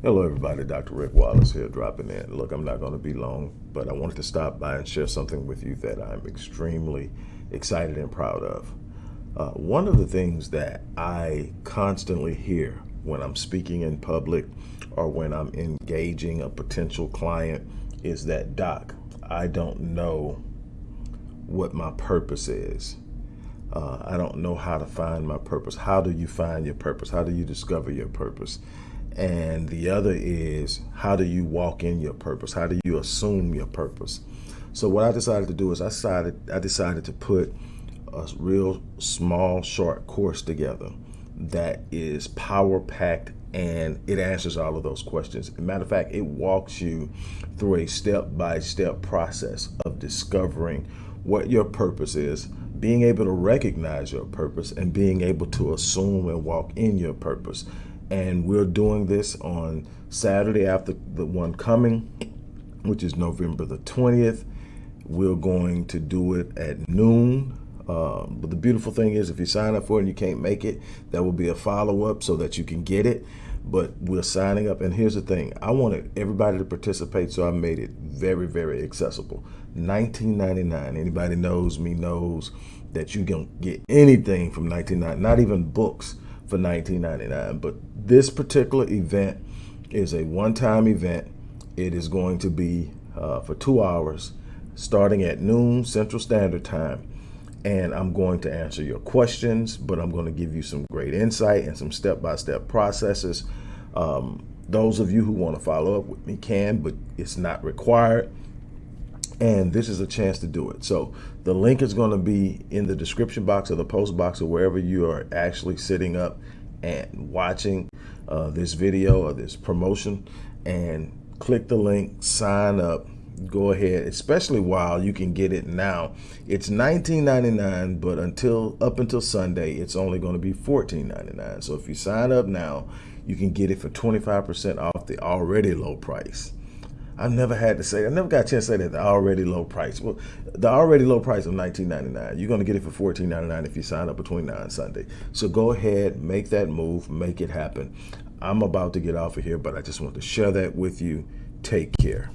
Hello, everybody. Dr. Rick Wallace here, dropping in. Look, I'm not going to be long, but I wanted to stop by and share something with you that I'm extremely excited and proud of. Uh, one of the things that I constantly hear when I'm speaking in public or when I'm engaging a potential client is that, Doc, I don't know what my purpose is. Uh, I don't know how to find my purpose. How do you find your purpose? How do you discover your purpose? And the other is how do you walk in your purpose? How do you assume your purpose? So what I decided to do is I decided I decided to put a real small short course together that is power packed and it answers all of those questions. Matter of fact, it walks you through a step by step process of discovering what your purpose is, being able to recognize your purpose, and being able to assume and walk in your purpose and we're doing this on Saturday after the one coming, which is November the 20th. We're going to do it at noon. Um, but the beautiful thing is, if you sign up for it and you can't make it, there will be a follow up so that you can get it. But we're signing up, and here's the thing: I wanted everybody to participate, so I made it very, very accessible. 19.99. Anybody knows me knows that you can get anything from 19.99, not even books for 19.99. But this particular event is a one-time event. It is going to be uh, for two hours, starting at noon Central Standard Time. And I'm going to answer your questions, but I'm going to give you some great insight and some step-by-step -step processes. Um, those of you who want to follow up with me can, but it's not required and this is a chance to do it. So the link is going to be in the description box or the post box or wherever you are actually sitting up and watching uh, this video or this promotion and click the link, sign up, go ahead, especially while you can get it now. It's $19.99, but until up until Sunday, it's only going to be $14.99. So if you sign up now, you can get it for 25% off the already low price. I've never had to say, I never got a chance to say that the already low price. Well, the already low price of $19.99, you're going to get it for $14.99 if you sign up between now and Sunday. So go ahead, make that move, make it happen. I'm about to get off of here, but I just want to share that with you. Take care.